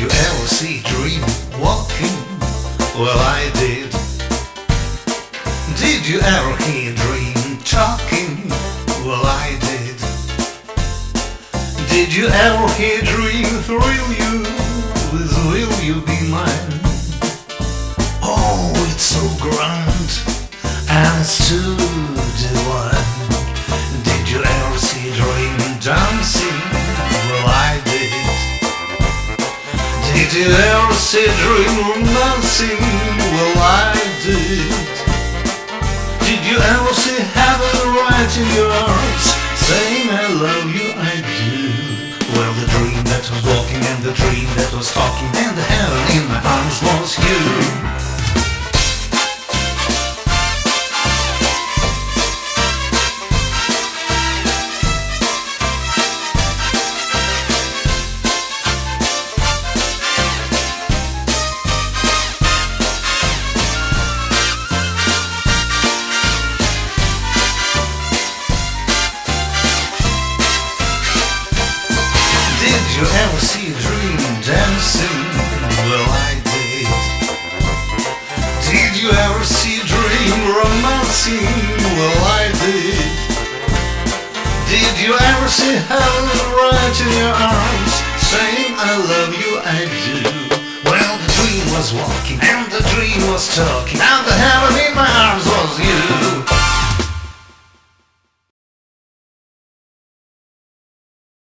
you ever see dream walking? Well, I did. Did you ever hear dream talking? Well, I did. Did you ever hear dream thrill you with will you be mine? Oh, it's so grand and it's too divine. Dream romancing? Well, I did. Did you ever see heaven right in your arms? Saying I love you, I do. Well, the dream that was walking and the dream that was talking and the heaven in my arms was you. You ever see a dream dancing? Well, I did. Did you ever see a dream romancing? Well, I did. Did you ever see heaven right in your arms, saying I love you, I do? Well, the dream was walking and the dream was talking and the